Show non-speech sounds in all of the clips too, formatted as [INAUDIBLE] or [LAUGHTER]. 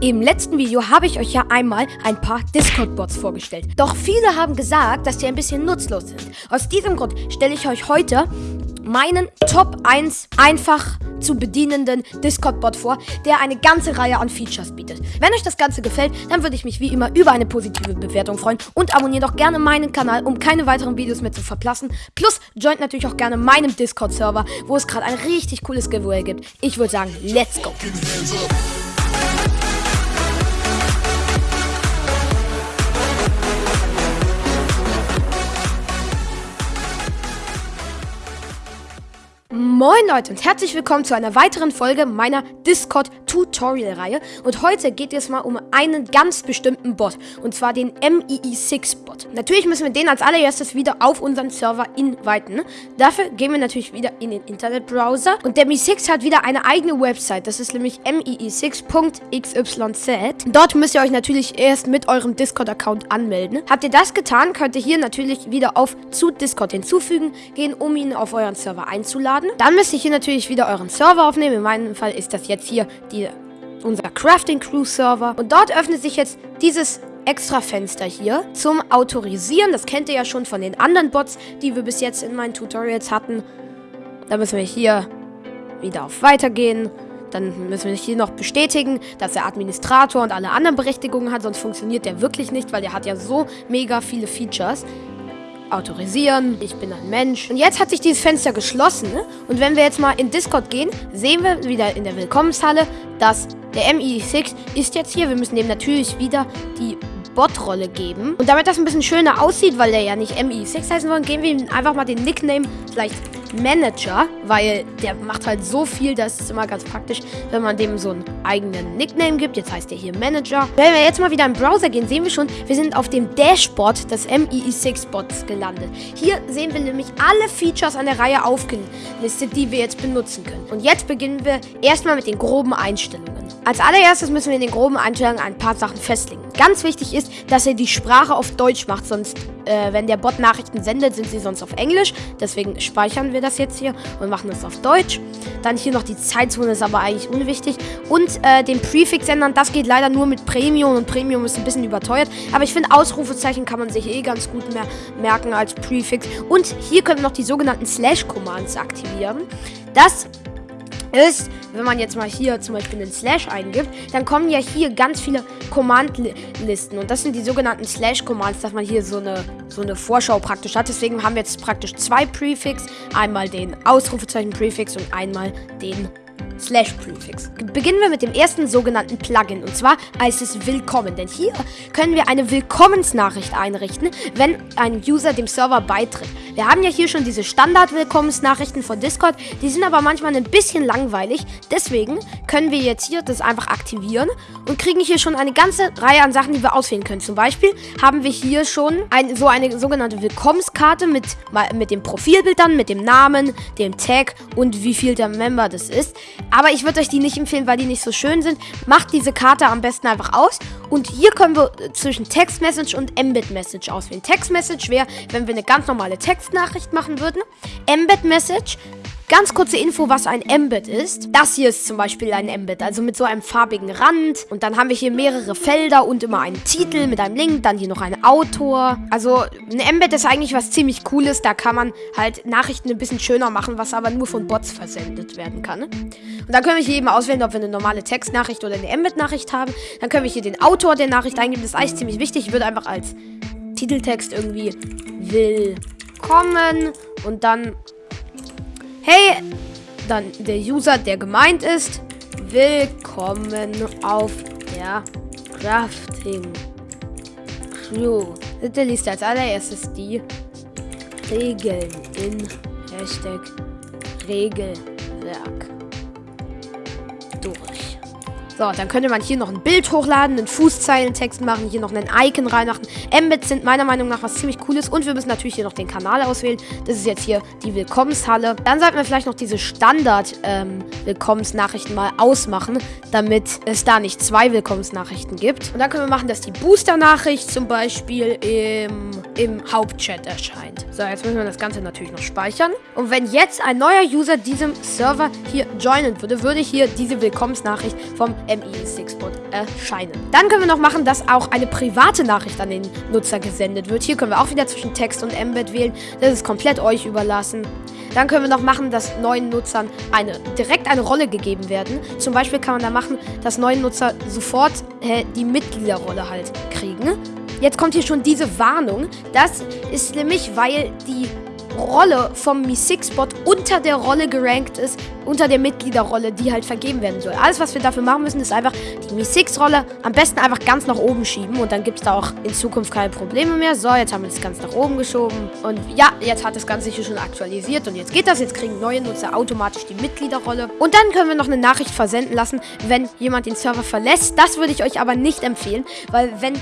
Im letzten Video habe ich euch ja einmal ein paar Discord-Bots vorgestellt. Doch viele haben gesagt, dass die ein bisschen nutzlos sind. Aus diesem Grund stelle ich euch heute meinen Top 1 einfach zu bedienenden Discord-Bot vor, der eine ganze Reihe an Features bietet. Wenn euch das Ganze gefällt, dann würde ich mich wie immer über eine positive Bewertung freuen und abonniert doch gerne meinen Kanal, um keine weiteren Videos mehr zu verpassen. Plus joint natürlich auch gerne meinem Discord-Server, wo es gerade ein richtig cooles Giveaway gibt. Ich würde sagen, let's go! Moin Leute und herzlich willkommen zu einer weiteren Folge meiner Discord Tutorial Reihe und heute geht es mal um einen ganz bestimmten Bot und zwar den MEE6 Bot. Natürlich müssen wir den als allererstes wieder auf unseren Server inviten. Dafür gehen wir natürlich wieder in den Internetbrowser und der MEE6 hat wieder eine eigene Website, das ist nämlich mee6.xyz. Dort müsst ihr euch natürlich erst mit eurem Discord Account anmelden. Habt ihr das getan, könnt ihr hier natürlich wieder auf zu Discord hinzufügen gehen, um ihn auf euren Server einzuladen. Dann müsst ihr hier natürlich wieder euren Server aufnehmen. In meinem Fall ist das jetzt hier die, unser Crafting Crew Server. Und dort öffnet sich jetzt dieses extra Fenster hier zum Autorisieren. Das kennt ihr ja schon von den anderen Bots, die wir bis jetzt in meinen Tutorials hatten. Da müssen wir hier wieder auf Weitergehen. Dann müssen wir hier noch bestätigen, dass er Administrator und alle anderen Berechtigungen hat, sonst funktioniert der wirklich nicht, weil der hat ja so mega viele Features autorisieren. Ich bin ein Mensch. Und jetzt hat sich dieses Fenster geschlossen. Ne? Und wenn wir jetzt mal in Discord gehen, sehen wir wieder in der Willkommenshalle, dass der MI6 ist jetzt hier. Wir müssen dem natürlich wieder die Bot-Rolle geben. Und damit das ein bisschen schöner aussieht, weil der ja nicht MI6 heißen soll, geben wir ihm einfach mal den Nickname vielleicht Manager, weil der macht halt so viel, das ist immer ganz praktisch, wenn man dem so einen eigenen Nickname gibt. Jetzt heißt der hier Manager. Wenn wir jetzt mal wieder im Browser gehen, sehen wir schon, wir sind auf dem Dashboard des MEE6-Bots gelandet. Hier sehen wir nämlich alle Features an der Reihe aufgelistet, die wir jetzt benutzen können. Und jetzt beginnen wir erstmal mit den groben Einstellungen. Als allererstes müssen wir in den groben Einstellungen ein paar Sachen festlegen. Ganz wichtig ist, dass er die Sprache auf Deutsch macht, sonst, äh, wenn der Bot Nachrichten sendet, sind sie sonst auf Englisch. Deswegen speichern wir das jetzt hier und machen das auf Deutsch. Dann hier noch die Zeitzone, ist aber eigentlich unwichtig. Und äh, den Prefix ändern, das geht leider nur mit Premium und Premium ist ein bisschen überteuert. Aber ich finde, Ausrufezeichen kann man sich eh ganz gut mehr merken als Prefix. Und hier können wir noch die sogenannten Slash-Commands aktivieren. Das ist, wenn man jetzt mal hier zum Beispiel einen Slash eingibt, dann kommen ja hier ganz viele Command-Listen. Und das sind die sogenannten Slash-Commands, dass man hier so eine, so eine Vorschau praktisch hat. Deswegen haben wir jetzt praktisch zwei Prefix. Einmal den Ausrufezeichen-Prefix und einmal den slash Prefix. Beginnen wir mit dem ersten sogenannten Plugin und zwar heißt es Willkommen, denn hier können wir eine Willkommensnachricht einrichten, wenn ein User dem Server beitritt. Wir haben ja hier schon diese Standard-Willkommensnachrichten von Discord, die sind aber manchmal ein bisschen langweilig, deswegen können wir jetzt hier das einfach aktivieren und kriegen hier schon eine ganze Reihe an Sachen, die wir auswählen können. Zum Beispiel haben wir hier schon ein, so eine sogenannte Willkommenskarte mit, mit dem Profilbild dann, mit dem Namen, dem Tag und wie viel der Member das ist. Aber ich würde euch die nicht empfehlen, weil die nicht so schön sind. Macht diese Karte am besten einfach aus. Und hier können wir zwischen Text Message und Embed Message auswählen. Text Message wäre, wenn wir eine ganz normale Textnachricht machen würden. Embed Message Ganz kurze Info, was ein Embed ist. Das hier ist zum Beispiel ein Embed, also mit so einem farbigen Rand. Und dann haben wir hier mehrere Felder und immer einen Titel mit einem Link, dann hier noch ein Autor. Also ein Embed ist eigentlich was ziemlich Cooles. Da kann man halt Nachrichten ein bisschen schöner machen, was aber nur von Bots versendet werden kann. Und dann können wir hier eben auswählen, ob wir eine normale Textnachricht oder eine Embed-Nachricht haben. Dann können wir hier den Autor der Nachricht eingeben. Das ist eigentlich ziemlich wichtig. Ich würde einfach als Titeltext irgendwie willkommen und dann Hey, dann der User, der gemeint ist. Willkommen auf der Crafting Crew. Bitte liest als allererstes die Regeln in Hashtag Regelwerk. So, dann könnte man hier noch ein Bild hochladen, einen Fußzeilentext machen, hier noch einen Icon reinmachen. Embeds sind meiner Meinung nach was ziemlich cooles und wir müssen natürlich hier noch den Kanal auswählen. Das ist jetzt hier die Willkommenshalle. Dann sollten wir vielleicht noch diese Standard-Willkommensnachrichten ähm, mal ausmachen, damit es da nicht zwei Willkommensnachrichten gibt. Und dann können wir machen, dass die Booster-Nachricht zum Beispiel im, im Hauptchat erscheint. So, jetzt müssen wir das Ganze natürlich noch speichern. Und wenn jetzt ein neuer User diesem Server hier joinen würde, würde hier diese Willkommensnachricht vom ME6-Bot erscheinen. Dann können wir noch machen, dass auch eine private Nachricht an den Nutzer gesendet wird. Hier können wir auch wieder zwischen Text und Embed wählen. Das ist komplett euch überlassen. Dann können wir noch machen, dass neuen Nutzern eine, direkt eine Rolle gegeben werden. Zum Beispiel kann man da machen, dass neue Nutzer sofort äh, die Mitgliederrolle halt kriegen. Jetzt kommt hier schon diese Warnung. Das ist nämlich, weil die Rolle vom Mi6-Bot unter der Rolle gerankt ist, unter der Mitgliederrolle, die halt vergeben werden soll. Alles, was wir dafür machen müssen, ist einfach die Mi6-Rolle am besten einfach ganz nach oben schieben und dann gibt es da auch in Zukunft keine Probleme mehr. So, jetzt haben wir das ganz nach oben geschoben und ja, jetzt hat das Ganze hier schon aktualisiert und jetzt geht das. Jetzt kriegen neue Nutzer automatisch die Mitgliederrolle und dann können wir noch eine Nachricht versenden lassen, wenn jemand den Server verlässt. Das würde ich euch aber nicht empfehlen, weil wenn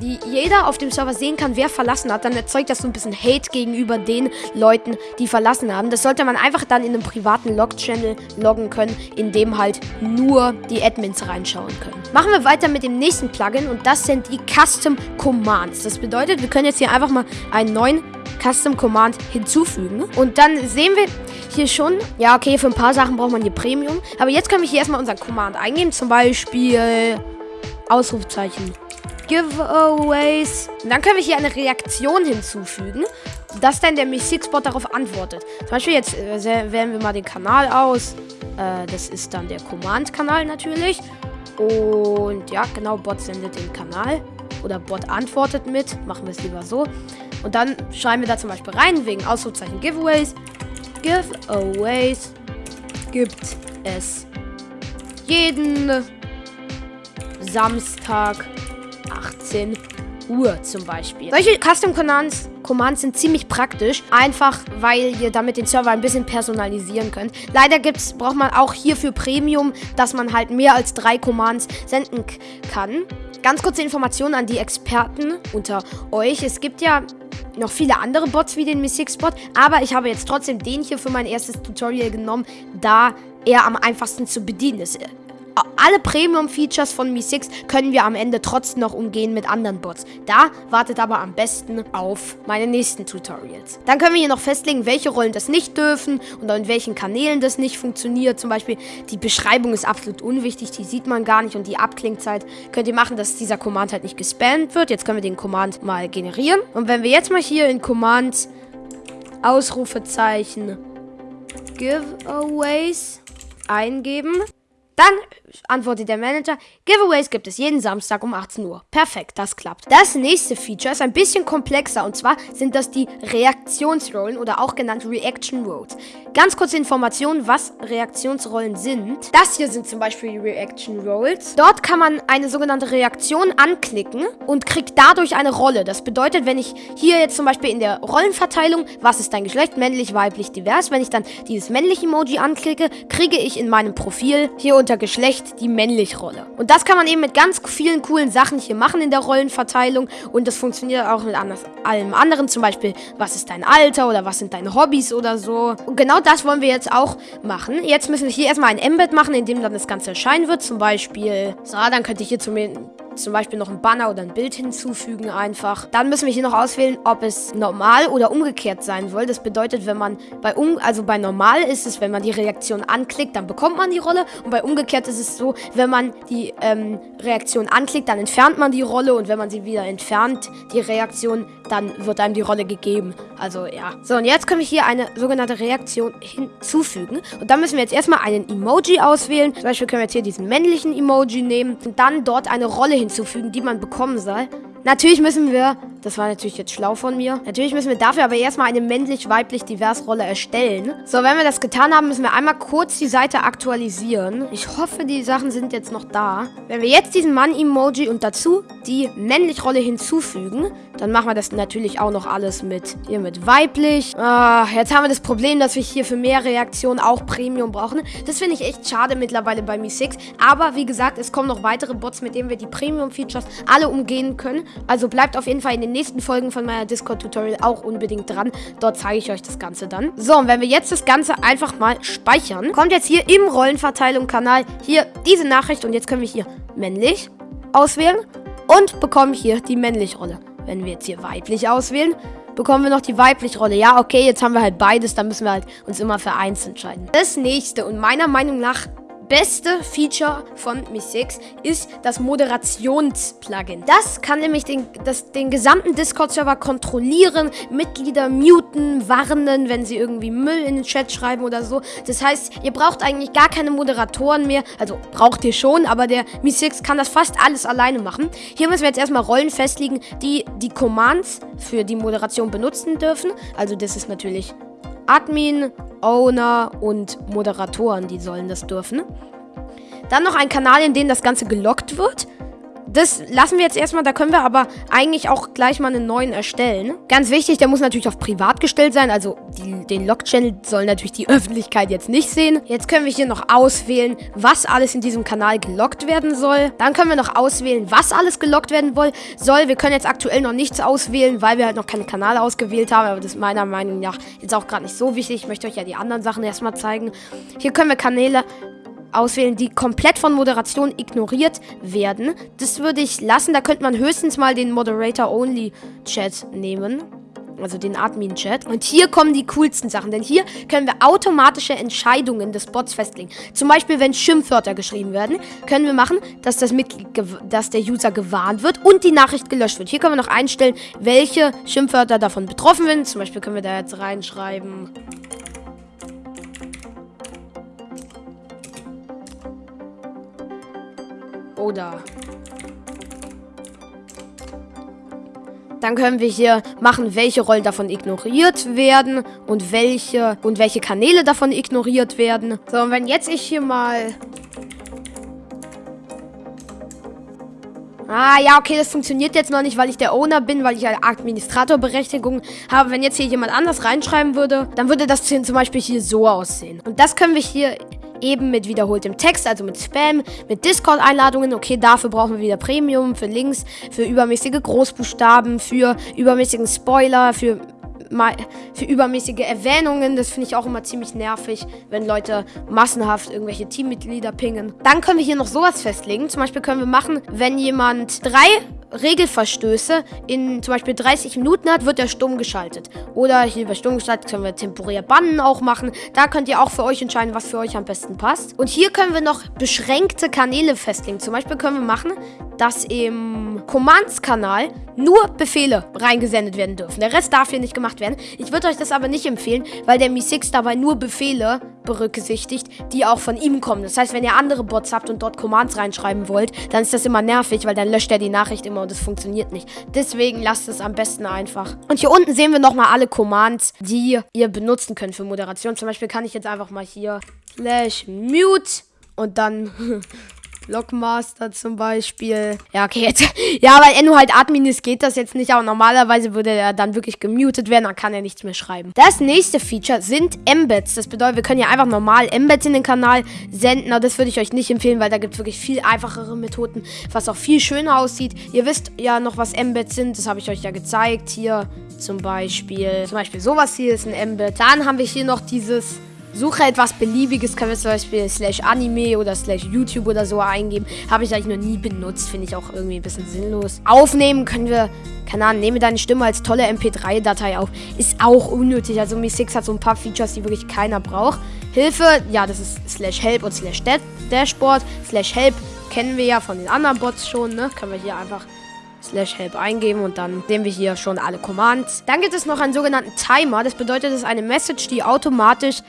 die jeder auf dem Server sehen kann, wer verlassen hat, dann erzeugt das so ein bisschen Hate gegenüber den Leuten, die verlassen haben. Das sollte man einfach dann in einem privaten Log-Channel loggen können, in dem halt nur die Admins reinschauen können. Machen wir weiter mit dem nächsten Plugin und das sind die Custom Commands. Das bedeutet, wir können jetzt hier einfach mal einen neuen Custom Command hinzufügen. Und dann sehen wir hier schon, ja okay, für ein paar Sachen braucht man hier Premium. Aber jetzt können wir hier erstmal unseren Command eingeben, zum Beispiel Ausrufzeichen Giveaways. Und dann können wir hier eine Reaktion hinzufügen, dass dann der Mi6-Bot darauf antwortet. Zum Beispiel jetzt äh, wählen wir mal den Kanal aus. Äh, das ist dann der Command-Kanal natürlich. Und ja, genau, Bot sendet den Kanal. Oder Bot antwortet mit. Machen wir es lieber so. Und dann schreiben wir da zum Beispiel rein, wegen Ausrufzeichen Giveaways. Giveaways gibt es jeden Samstag 18 Uhr zum Beispiel. Solche Custom Commands, Commands sind ziemlich praktisch, einfach weil ihr damit den Server ein bisschen personalisieren könnt. Leider gibt's, braucht man auch hierfür Premium, dass man halt mehr als drei Commands senden kann. Ganz kurze Informationen an die Experten unter euch. Es gibt ja noch viele andere Bots wie den Mi6-Bot, aber ich habe jetzt trotzdem den hier für mein erstes Tutorial genommen, da er am einfachsten zu bedienen ist alle Premium-Features von Mi 6 können wir am Ende trotzdem noch umgehen mit anderen Bots. Da wartet aber am besten auf meine nächsten Tutorials. Dann können wir hier noch festlegen, welche Rollen das nicht dürfen und in welchen Kanälen das nicht funktioniert. Zum Beispiel die Beschreibung ist absolut unwichtig, die sieht man gar nicht und die Abklingzeit könnt ihr machen, dass dieser Command halt nicht gespammt wird. Jetzt können wir den Command mal generieren. Und wenn wir jetzt mal hier in Command Ausrufezeichen Giveaways eingeben, dann antwortet der Manager, Giveaways gibt es jeden Samstag um 18 Uhr. Perfekt, das klappt. Das nächste Feature ist ein bisschen komplexer und zwar sind das die Reaktionsrollen oder auch genannt Reaction Roles. Ganz kurze Information, was Reaktionsrollen sind. Das hier sind zum Beispiel die Reaction Roles. Dort kann man eine sogenannte Reaktion anklicken und kriegt dadurch eine Rolle. Das bedeutet, wenn ich hier jetzt zum Beispiel in der Rollenverteilung, was ist dein Geschlecht, männlich, weiblich, divers, wenn ich dann dieses männliche Emoji anklicke, kriege ich in meinem Profil hier unter Geschlecht die männliche Rolle. Und das kann man eben mit ganz vielen coolen Sachen hier machen in der Rollenverteilung und das funktioniert auch mit allem anderen, zum Beispiel, was ist dein Alter oder was sind deine Hobbys oder so. Und genau das wollen wir jetzt auch machen. Jetzt müssen wir hier erstmal ein Embed machen, in dem dann das Ganze erscheinen wird. Zum Beispiel, so, dann könnte ich hier zum, zum Beispiel noch ein Banner oder ein Bild hinzufügen einfach. Dann müssen wir hier noch auswählen, ob es normal oder umgekehrt sein soll. Das bedeutet, wenn man bei um, also bei normal ist es, wenn man die Reaktion anklickt, dann bekommt man die Rolle. Und bei umgekehrt ist es so, wenn man die ähm, Reaktion anklickt, dann entfernt man die Rolle. Und wenn man sie wieder entfernt, die Reaktion, dann wird einem die Rolle gegeben. Also ja. So, und jetzt können wir hier eine sogenannte Reaktion hinzufügen. Und dann müssen wir jetzt erstmal einen Emoji auswählen. Zum Beispiel können wir jetzt hier diesen männlichen Emoji nehmen und dann dort eine Rolle hinzufügen, die man bekommen soll. Natürlich müssen wir, das war natürlich jetzt schlau von mir, natürlich müssen wir dafür aber erstmal eine männlich-weiblich-divers Rolle erstellen. So, wenn wir das getan haben, müssen wir einmal kurz die Seite aktualisieren. Ich hoffe, die Sachen sind jetzt noch da. Wenn wir jetzt diesen Mann-Emoji und dazu die männlich Rolle hinzufügen, Dann machen wir das natürlich auch noch alles mit hier mit weiblich. Ah, jetzt haben wir das Problem, dass wir hier für mehr Reaktionen auch Premium brauchen. Das finde ich echt schade mittlerweile bei Mi 6. Aber wie gesagt, es kommen noch weitere Bots, mit denen wir die Premium-Features alle umgehen können. Also bleibt auf jeden Fall in den nächsten Folgen von meiner Discord-Tutorial auch unbedingt dran. Dort zeige ich euch das Ganze dann. So, und wenn wir jetzt das Ganze einfach mal speichern, kommt jetzt hier im Rollenverteilung-Kanal hier diese Nachricht und jetzt können wir hier männlich auswählen und bekommen hier die männliche Rolle. Wenn wir jetzt hier weiblich auswählen, bekommen wir noch die weibliche Rolle. Ja, okay, jetzt haben wir halt beides, dann müssen wir halt uns immer für eins entscheiden. Das nächste und meiner Meinung nach beste Feature von Mi 6 ist das Moderations-Plugin. Das kann nämlich den, das, den gesamten Discord-Server kontrollieren, Mitglieder muten, warnen, wenn sie irgendwie Müll in den Chat schreiben oder so. Das heißt, ihr braucht eigentlich gar keine Moderatoren mehr. Also braucht ihr schon, aber der Mi 6 kann das fast alles alleine machen. Hier müssen wir jetzt erstmal Rollen festlegen, die die Commands für die Moderation benutzen dürfen. Also das ist natürlich Admin, Owner und Moderatoren, die sollen das dürfen. Dann noch ein Kanal, in dem das Ganze gelockt wird. Das lassen wir jetzt erstmal, da können wir aber eigentlich auch gleich mal einen neuen erstellen. Ganz wichtig, der muss natürlich auf privat gestellt sein, also die, den Lock-Channel soll natürlich die [LAUGHS] Öffentlichkeit jetzt nicht sehen. Jetzt können wir hier noch auswählen, was alles in diesem Kanal gelockt werden soll. Dann können wir noch auswählen, was alles gelockt werden soll. Wir können jetzt aktuell noch nichts auswählen, weil wir halt noch keine Kanäle ausgewählt haben, aber das ist meiner Meinung nach jetzt auch gerade nicht so wichtig. Ich möchte euch ja die anderen Sachen erstmal zeigen. Hier können wir Kanäle auswählen, die komplett von Moderation ignoriert werden. Das würde ich lassen. Da könnte man höchstens mal den Moderator-Only-Chat nehmen. Also den Admin-Chat. Und hier kommen die coolsten Sachen. Denn hier können wir automatische Entscheidungen des Bots festlegen. Zum Beispiel, wenn Schimpfwörter geschrieben werden, können wir machen, dass, das Mitglied dass der User gewarnt wird und die Nachricht gelöscht wird. Hier können wir noch einstellen, welche Schimpfwörter davon betroffen sind. Zum Beispiel können wir da jetzt reinschreiben... Oder Dann können wir hier machen, welche Rollen davon ignoriert werden und welche und welche Kanäle davon ignoriert werden. So, und wenn jetzt ich hier mal... Ah, ja, okay, das funktioniert jetzt noch nicht, weil ich der Owner bin, weil ich eine Administratorberechtigung habe. Wenn jetzt hier jemand anders reinschreiben würde, dann würde das zum Beispiel hier so aussehen. Und das können wir hier eben mit wiederholtem Text, also mit Spam, mit Discord-Einladungen. Okay, dafür brauchen wir wieder Premium, für Links, für übermäßige Großbuchstaben, für übermäßigen Spoiler, für für übermäßige Erwähnungen. Das finde ich auch immer ziemlich nervig, wenn Leute massenhaft irgendwelche Teammitglieder pingen. Dann können wir hier noch sowas festlegen. Zum Beispiel können wir machen, wenn jemand drei Regelverstöße in zum Beispiel 30 Minuten hat, wird er stumm geschaltet. Oder hier bei stumm geschaltet können wir temporär bannen auch machen. Da könnt ihr auch für euch entscheiden, was für euch am besten passt. Und hier können wir noch beschränkte Kanäle festlegen. Zum Beispiel können wir machen, dass im Commands-Kanal nur Befehle reingesendet werden dürfen. Der Rest darf hier nicht gemacht werden. Ich würde euch das aber nicht empfehlen, weil der Mi6 dabei nur Befehle berücksichtigt, die auch von ihm kommen. Das heißt, wenn ihr andere Bots habt und dort Commands reinschreiben wollt, dann ist das immer nervig, weil dann löscht er die Nachricht immer und es funktioniert nicht. Deswegen lasst es am besten einfach. Und hier unten sehen wir nochmal alle Commands, die ihr benutzen könnt für Moderation. Zum Beispiel kann ich jetzt einfach mal hier slash mute und dann [LAUGHS] Lockmaster zum Beispiel. Ja, okay, jetzt. [LAUGHS] Ja, weil nur halt Admin ist, geht das jetzt nicht. Aber normalerweise würde er dann wirklich gemutet werden. Dann kann er nichts mehr schreiben. Das nächste Feature sind Embeds. Das bedeutet, wir können ja einfach normal Embeds in den Kanal senden. Aber das würde ich euch nicht empfehlen, weil da gibt es wirklich viel einfachere Methoden, was auch viel schöner aussieht. Ihr wisst ja noch, was Embeds sind. Das habe ich euch ja gezeigt. Hier zum Beispiel. Zum Beispiel sowas hier ist ein Embed. Dann haben wir hier noch dieses Suche etwas Beliebiges, können wir zum Beispiel slash Anime oder slash YouTube oder so eingeben. Habe ich eigentlich noch nie benutzt, finde ich auch irgendwie ein bisschen sinnlos. Aufnehmen können wir, keine Ahnung, nehme deine Stimme als tolle MP3-Datei auf. Ist auch unnötig. Also Mi 6 hat so ein paar Features, die wirklich keiner braucht. Hilfe, ja, das ist slash help und slash dashboard. Slash help kennen wir ja von den anderen Bots schon, ne? Können wir hier einfach slash help eingeben und dann sehen wir hier schon alle Commands. Dann gibt es noch einen sogenannten Timer. Das bedeutet, es ist eine Message, die automatisch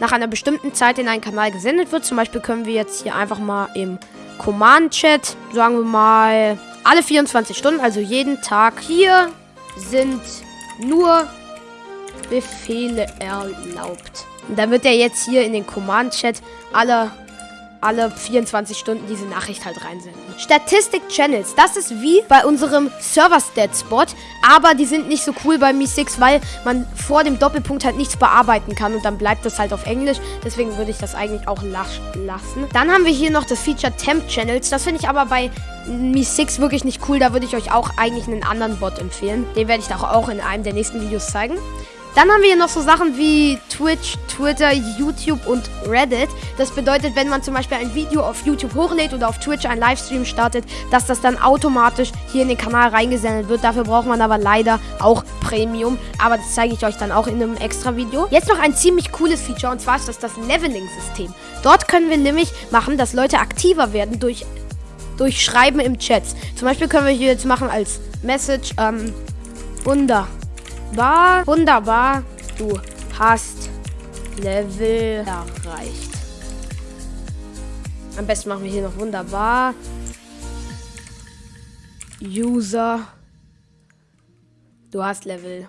nach einer bestimmten Zeit in einen Kanal gesendet wird. Zum Beispiel können wir jetzt hier einfach mal im Command-Chat, sagen wir mal, alle 24 Stunden, also jeden Tag. Hier sind nur Befehle erlaubt. Und dann wird er jetzt hier in den Command-Chat alle alle 24 Stunden diese Nachricht halt reinsenden. Statistik Channels, das ist wie bei unserem Server Stat Spot, aber die sind nicht so cool bei Mi6, weil man vor dem Doppelpunkt halt nichts bearbeiten kann und dann bleibt das halt auf Englisch. Deswegen würde ich das eigentlich auch lassen. Dann haben wir hier noch das Feature Temp Channels. Das finde ich aber bei Mi6 wirklich nicht cool. Da würde ich euch auch eigentlich einen anderen Bot empfehlen. Den werde ich auch in einem der nächsten Videos zeigen. Dann haben wir hier noch so Sachen wie Twitch, Twitter, YouTube und Reddit. Das bedeutet, wenn man zum Beispiel ein Video auf YouTube hochlädt oder auf Twitch einen Livestream startet, dass das dann automatisch hier in den Kanal reingesendet wird. Dafür braucht man aber leider auch Premium. Aber das zeige ich euch dann auch in einem extra Video. Jetzt noch ein ziemlich cooles Feature und zwar ist das das Leveling-System. Dort können wir nämlich machen, dass Leute aktiver werden durch, durch Schreiben im Chat. Zum Beispiel können wir hier jetzt machen als Message, ähm, Wunder. War wunderbar. Du hast Level erreicht. Am besten machen wir hier noch wunderbar. User. Du hast Level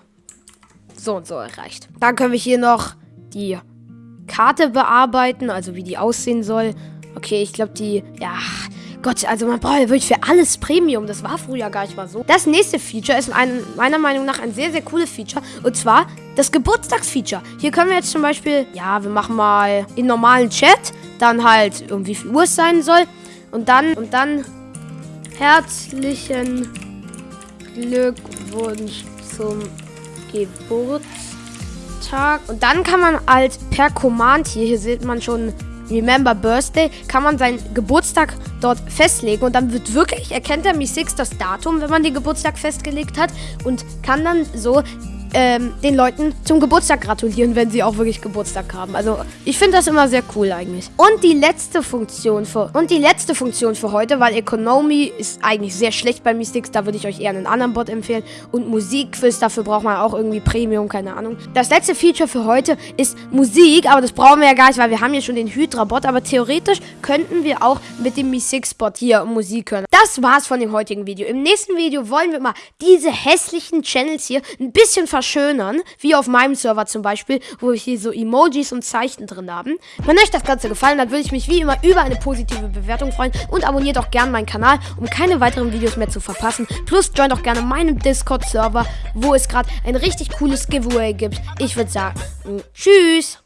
so und so erreicht. Dann können wir hier noch die Karte bearbeiten, also wie die aussehen soll. Okay, ich glaube, die, ja, Gott, also man braucht ja wirklich für alles Premium. Das war früher gar nicht mal so. Das nächste Feature ist ein, meiner Meinung nach ein sehr, sehr cooles Feature. Und zwar das Geburtstagsfeature. Hier können wir jetzt zum Beispiel, ja, wir machen mal in normalen Chat, dann halt irgendwie wie viel Uhr es sein soll. Und dann, und dann herzlichen Glückwunsch zum Geburtstag. Und dann kann man halt per Command hier, hier sieht man schon Remember Birthday, kann man seinen Geburtstag dort festlegen und dann wird wirklich, erkennt der Mi 6 das Datum, wenn man den Geburtstag festgelegt hat und kann dann so ähm, den Leuten zum Geburtstag gratulieren, wenn sie auch wirklich Geburtstag haben. Also ich finde das immer sehr cool eigentlich. Und die letzte Funktion für und die letzte Funktion für heute, weil Economy ist eigentlich sehr schlecht bei Mystics, da würde ich euch eher einen anderen Bot empfehlen. Und Musikquiz, dafür braucht man auch irgendwie Premium, keine Ahnung. Das letzte Feature für heute ist Musik, aber das brauchen wir ja gar nicht, weil wir haben hier schon den Hydra-Bot, aber theoretisch könnten wir auch mit dem Mi 6-Bot hier Musik hören. Das war's von dem heutigen Video. Im nächsten Video wollen wir mal diese hässlichen Channels hier ein bisschen verschönern, wie auf meinem Server zum Beispiel, wo wir hier so Emojis und Zeichen drin haben. Wenn euch das Ganze gefallen hat, würde ich mich wie immer über eine positive Bewertung freuen und abonniert auch gerne meinen Kanal, um keine weiteren Videos mehr zu verpassen. Plus joint auch gerne meinen Discord-Server, wo es gerade ein richtig cooles Giveaway gibt. Ich würde sagen, tschüss!